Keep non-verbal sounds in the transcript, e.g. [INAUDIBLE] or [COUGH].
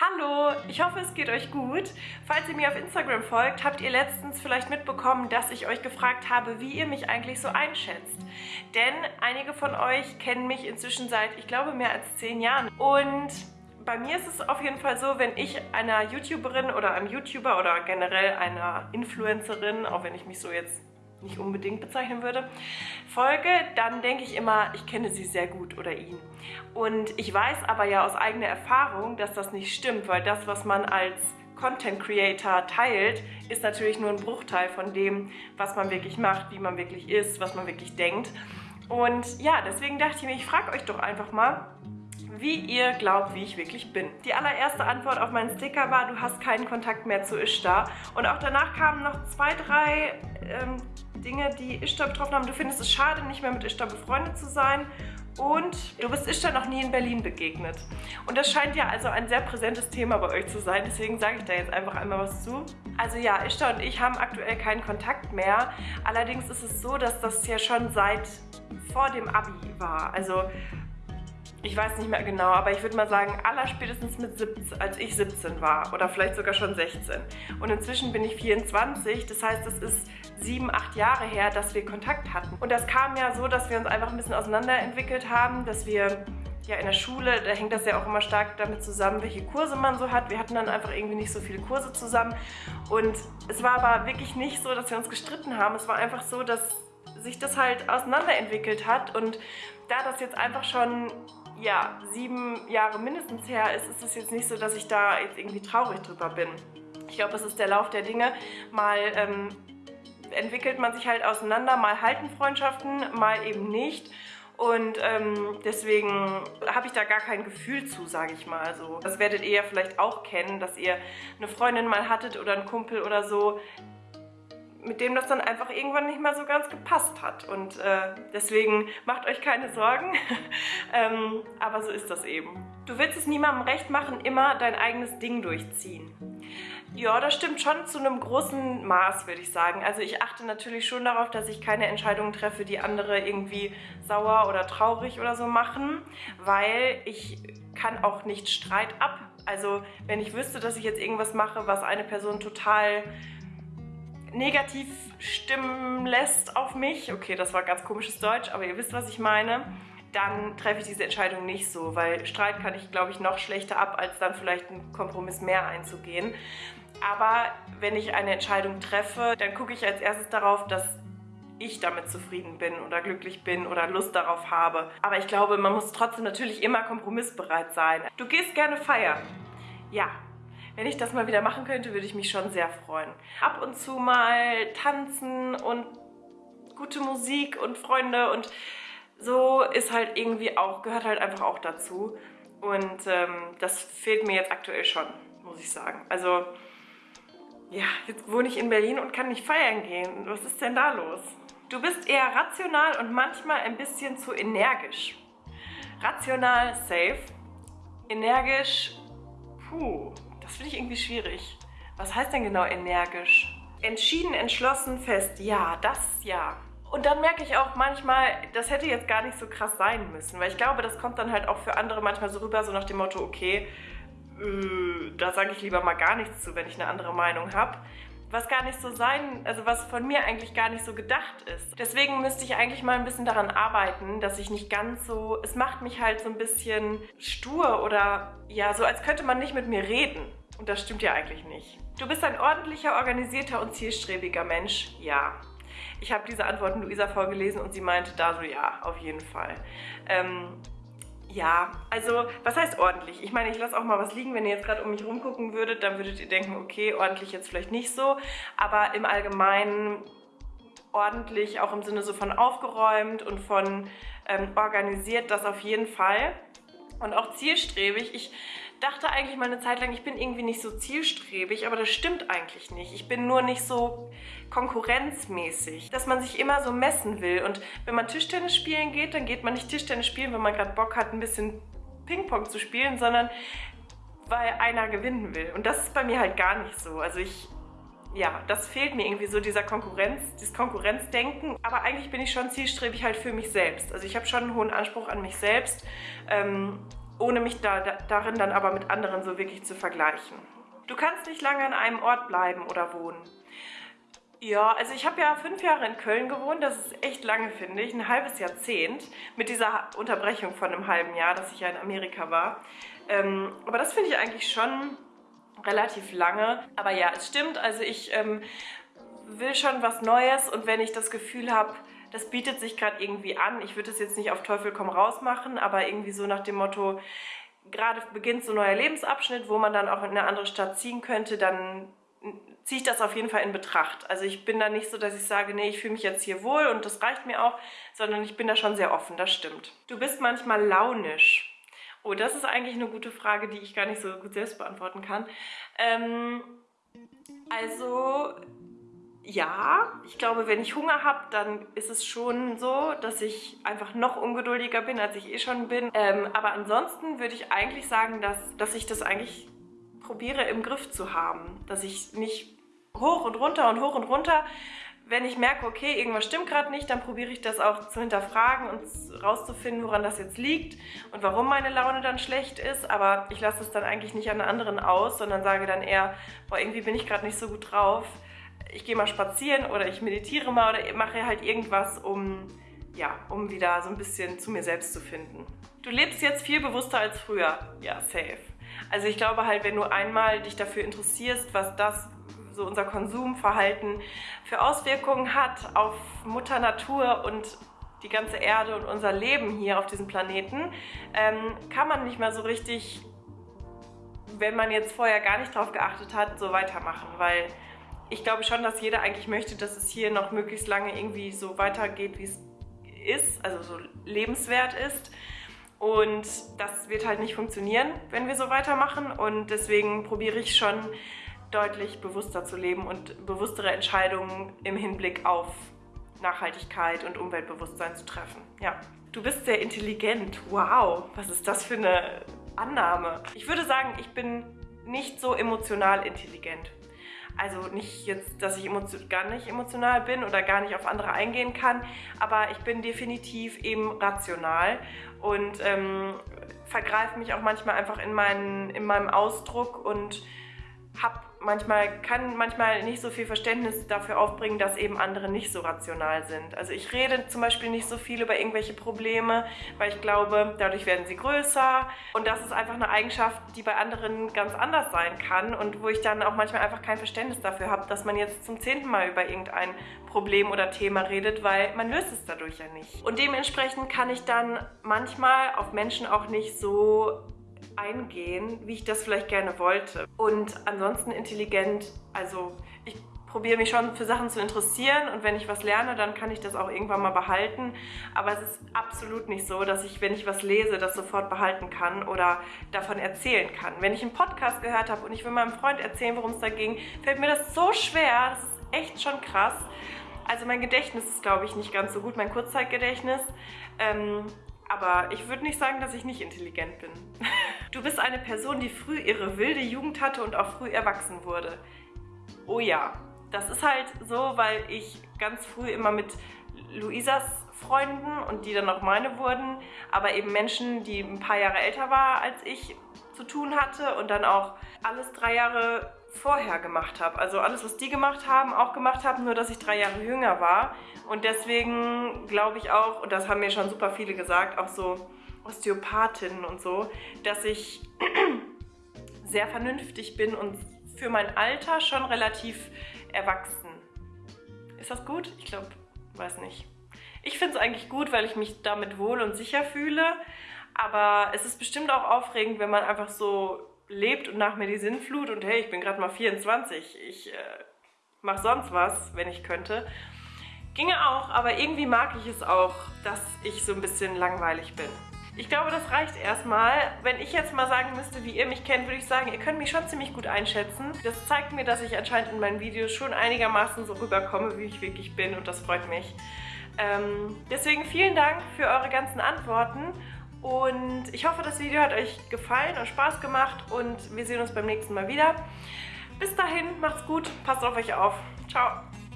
Hallo, ich hoffe es geht euch gut. Falls ihr mir auf Instagram folgt, habt ihr letztens vielleicht mitbekommen, dass ich euch gefragt habe, wie ihr mich eigentlich so einschätzt. Denn einige von euch kennen mich inzwischen seit, ich glaube, mehr als zehn Jahren. Und bei mir ist es auf jeden Fall so, wenn ich einer YouTuberin oder einem YouTuber oder generell einer Influencerin, auch wenn ich mich so jetzt nicht unbedingt bezeichnen würde, folge, dann denke ich immer, ich kenne sie sehr gut oder ihn. Und ich weiß aber ja aus eigener Erfahrung, dass das nicht stimmt, weil das, was man als Content Creator teilt, ist natürlich nur ein Bruchteil von dem, was man wirklich macht, wie man wirklich ist, was man wirklich denkt. Und ja, deswegen dachte ich mir, ich frage euch doch einfach mal, wie ihr glaubt, wie ich wirklich bin. Die allererste Antwort auf meinen Sticker war, du hast keinen Kontakt mehr zu Ishtar. Und auch danach kamen noch zwei, drei ähm, Dinge, die Ishtar betroffen haben. Du findest es schade, nicht mehr mit Ishtar befreundet zu sein und du bist Ishtar noch nie in Berlin begegnet. Und das scheint ja also ein sehr präsentes Thema bei euch zu sein, deswegen sage ich da jetzt einfach einmal was zu. Also ja, Ishtar und ich haben aktuell keinen Kontakt mehr. Allerdings ist es so, dass das ja schon seit vor dem Abi war. Also ich weiß nicht mehr genau, aber ich würde mal sagen, allerspätestens mit 17, als ich 17 war oder vielleicht sogar schon 16. Und inzwischen bin ich 24, das heißt, es ist sieben, acht Jahre her, dass wir Kontakt hatten. Und das kam ja so, dass wir uns einfach ein bisschen auseinanderentwickelt haben, dass wir ja in der Schule, da hängt das ja auch immer stark damit zusammen, welche Kurse man so hat. Wir hatten dann einfach irgendwie nicht so viele Kurse zusammen. Und es war aber wirklich nicht so, dass wir uns gestritten haben. Es war einfach so, dass sich das halt auseinanderentwickelt hat. Und da das jetzt einfach schon ja, sieben Jahre mindestens her ist, ist es jetzt nicht so, dass ich da jetzt irgendwie traurig drüber bin. Ich glaube, es ist der Lauf der Dinge. Mal ähm, entwickelt man sich halt auseinander, mal halten Freundschaften, mal eben nicht. Und ähm, deswegen habe ich da gar kein Gefühl zu, sage ich mal so. Das werdet ihr ja vielleicht auch kennen, dass ihr eine Freundin mal hattet oder einen Kumpel oder so, mit dem das dann einfach irgendwann nicht mehr so ganz gepasst hat. Und äh, deswegen macht euch keine Sorgen, [LAUGHS] ähm, aber so ist das eben. Du willst es niemandem recht machen, immer dein eigenes Ding durchziehen. Ja, das stimmt schon zu einem großen Maß, würde ich sagen. Also ich achte natürlich schon darauf, dass ich keine Entscheidungen treffe, die andere irgendwie sauer oder traurig oder so machen, weil ich kann auch nicht Streit ab. Also wenn ich wüsste, dass ich jetzt irgendwas mache, was eine Person total negativ stimmen lässt auf mich, okay, das war ganz komisches Deutsch, aber ihr wisst, was ich meine, dann treffe ich diese Entscheidung nicht so, weil Streit kann ich, glaube ich, noch schlechter ab, als dann vielleicht einen Kompromiss mehr einzugehen. Aber wenn ich eine Entscheidung treffe, dann gucke ich als erstes darauf, dass ich damit zufrieden bin oder glücklich bin oder Lust darauf habe. Aber ich glaube, man muss trotzdem natürlich immer kompromissbereit sein. Du gehst gerne feiern. Ja, wenn ich das mal wieder machen könnte, würde ich mich schon sehr freuen. Ab und zu mal tanzen und gute Musik und Freunde und so ist halt irgendwie auch, gehört halt einfach auch dazu. Und ähm, das fehlt mir jetzt aktuell schon, muss ich sagen. Also, ja, jetzt wohne ich in Berlin und kann nicht feiern gehen. Was ist denn da los? Du bist eher rational und manchmal ein bisschen zu energisch. Rational, safe. Energisch, puh, das finde ich irgendwie schwierig. Was heißt denn genau energisch? Entschieden, entschlossen, fest. Ja, das ja. Und dann merke ich auch manchmal, das hätte jetzt gar nicht so krass sein müssen, weil ich glaube, das kommt dann halt auch für andere manchmal so rüber, so nach dem Motto, okay, äh, da sage ich lieber mal gar nichts zu, wenn ich eine andere Meinung habe. Was gar nicht so sein, also was von mir eigentlich gar nicht so gedacht ist. Deswegen müsste ich eigentlich mal ein bisschen daran arbeiten, dass ich nicht ganz so, es macht mich halt so ein bisschen stur oder ja, so als könnte man nicht mit mir reden. Und das stimmt ja eigentlich nicht. Du bist ein ordentlicher, organisierter und zielstrebiger Mensch? Ja. Ich habe diese Antworten Luisa vorgelesen und sie meinte da so, ja, auf jeden Fall. Ähm, ja, also was heißt ordentlich? Ich meine, ich lasse auch mal was liegen. Wenn ihr jetzt gerade um mich rumgucken würdet, dann würdet ihr denken, okay, ordentlich jetzt vielleicht nicht so. Aber im Allgemeinen ordentlich, auch im Sinne so von aufgeräumt und von ähm, organisiert, das auf jeden Fall. Und auch zielstrebig. Ich dachte eigentlich mal eine Zeit lang, ich bin irgendwie nicht so zielstrebig, aber das stimmt eigentlich nicht. Ich bin nur nicht so konkurrenzmäßig, dass man sich immer so messen will. Und wenn man Tischtennis spielen geht, dann geht man nicht Tischtennis spielen, wenn man gerade Bock hat, ein bisschen Ping-Pong zu spielen, sondern weil einer gewinnen will. Und das ist bei mir halt gar nicht so. Also ich ja, das fehlt mir irgendwie so, dieser Konkurrenz, dieses Konkurrenzdenken. Aber eigentlich bin ich schon zielstrebig halt für mich selbst. Also ich habe schon einen hohen Anspruch an mich selbst. Ähm, ohne mich da, da, darin dann aber mit anderen so wirklich zu vergleichen. Du kannst nicht lange an einem Ort bleiben oder wohnen. Ja, also ich habe ja fünf Jahre in Köln gewohnt, das ist echt lange, finde ich, ein halbes Jahrzehnt, mit dieser Unterbrechung von einem halben Jahr, dass ich ja in Amerika war. Ähm, aber das finde ich eigentlich schon relativ lange. Aber ja, es stimmt, also ich ähm, will schon was Neues und wenn ich das Gefühl habe, das bietet sich gerade irgendwie an, ich würde es jetzt nicht auf Teufel komm raus machen, aber irgendwie so nach dem Motto, gerade beginnt so ein neuer Lebensabschnitt, wo man dann auch in eine andere Stadt ziehen könnte, dann ziehe ich das auf jeden Fall in Betracht. Also ich bin da nicht so, dass ich sage, nee, ich fühle mich jetzt hier wohl und das reicht mir auch, sondern ich bin da schon sehr offen, das stimmt. Du bist manchmal launisch. Oh, das ist eigentlich eine gute Frage, die ich gar nicht so gut selbst beantworten kann. Ähm, also ja, ich glaube, wenn ich Hunger habe, dann ist es schon so, dass ich einfach noch ungeduldiger bin, als ich eh schon bin. Ähm, aber ansonsten würde ich eigentlich sagen, dass, dass ich das eigentlich probiere im Griff zu haben. Dass ich nicht hoch und runter und hoch und runter, wenn ich merke, okay, irgendwas stimmt gerade nicht, dann probiere ich das auch zu hinterfragen und rauszufinden, woran das jetzt liegt und warum meine Laune dann schlecht ist. Aber ich lasse es dann eigentlich nicht an anderen aus, sondern sage dann eher, boah, irgendwie bin ich gerade nicht so gut drauf ich gehe mal spazieren oder ich meditiere mal oder mache halt irgendwas, um, ja, um wieder so ein bisschen zu mir selbst zu finden. Du lebst jetzt viel bewusster als früher. Ja, safe. Also ich glaube halt, wenn du einmal dich dafür interessierst, was das, so unser Konsumverhalten für Auswirkungen hat auf Mutter Natur und die ganze Erde und unser Leben hier auf diesem Planeten, ähm, kann man nicht mehr so richtig, wenn man jetzt vorher gar nicht drauf geachtet hat, so weitermachen, weil ich glaube schon, dass jeder eigentlich möchte, dass es hier noch möglichst lange irgendwie so weitergeht, wie es ist, also so lebenswert ist. Und das wird halt nicht funktionieren, wenn wir so weitermachen. Und deswegen probiere ich schon deutlich bewusster zu leben und bewusstere Entscheidungen im Hinblick auf Nachhaltigkeit und Umweltbewusstsein zu treffen. Ja. Du bist sehr intelligent. Wow, was ist das für eine Annahme? Ich würde sagen, ich bin nicht so emotional intelligent. Also nicht jetzt, dass ich gar nicht emotional bin oder gar nicht auf andere eingehen kann, aber ich bin definitiv eben rational und ähm, vergreife mich auch manchmal einfach in, meinen, in meinem Ausdruck und habe manchmal, kann manchmal nicht so viel Verständnis dafür aufbringen, dass eben andere nicht so rational sind. Also ich rede zum Beispiel nicht so viel über irgendwelche Probleme, weil ich glaube, dadurch werden sie größer. Und das ist einfach eine Eigenschaft, die bei anderen ganz anders sein kann und wo ich dann auch manchmal einfach kein Verständnis dafür habe, dass man jetzt zum zehnten Mal über irgendein Problem oder Thema redet, weil man löst es dadurch ja nicht. Und dementsprechend kann ich dann manchmal auf Menschen auch nicht so eingehen, wie ich das vielleicht gerne wollte. Und ansonsten intelligent, also ich probiere mich schon für Sachen zu interessieren und wenn ich was lerne, dann kann ich das auch irgendwann mal behalten. Aber es ist absolut nicht so, dass ich, wenn ich was lese, das sofort behalten kann oder davon erzählen kann. Wenn ich einen Podcast gehört habe und ich will meinem Freund erzählen, worum es da ging, fällt mir das so schwer. Das ist echt schon krass. Also mein Gedächtnis ist, glaube ich, nicht ganz so gut, mein Kurzzeitgedächtnis. Ähm, aber ich würde nicht sagen, dass ich nicht intelligent bin. [LAUGHS] Du bist eine Person, die früh ihre wilde Jugend hatte und auch früh erwachsen wurde. Oh ja, das ist halt so, weil ich ganz früh immer mit Luisas Freunden und die dann auch meine wurden, aber eben Menschen, die ein paar Jahre älter war als ich, zu tun hatte und dann auch alles drei Jahre vorher gemacht habe. Also alles, was die gemacht haben, auch gemacht habe, nur dass ich drei Jahre jünger war. Und deswegen glaube ich auch, und das haben mir schon super viele gesagt, auch so Osteopathinnen und so, dass ich [CLEARS THROAT] sehr vernünftig bin und für mein Alter schon relativ erwachsen. Ist das gut? Ich glaube, weiß nicht. Ich finde es eigentlich gut, weil ich mich damit wohl und sicher fühle. Aber es ist bestimmt auch aufregend, wenn man einfach so lebt und nach mir die Sinnflut und hey, ich bin gerade mal 24, ich äh, mache sonst was, wenn ich könnte. Ginge auch, aber irgendwie mag ich es auch, dass ich so ein bisschen langweilig bin. Ich glaube, das reicht erstmal. Wenn ich jetzt mal sagen müsste, wie ihr mich kennt, würde ich sagen, ihr könnt mich schon ziemlich gut einschätzen. Das zeigt mir, dass ich anscheinend in meinen Videos schon einigermaßen so rüberkomme, wie ich wirklich bin und das freut mich. Ähm, deswegen vielen Dank für eure ganzen Antworten und ich hoffe, das Video hat euch gefallen und Spaß gemacht und wir sehen uns beim nächsten Mal wieder. Bis dahin, macht's gut, passt auf euch auf. Ciao.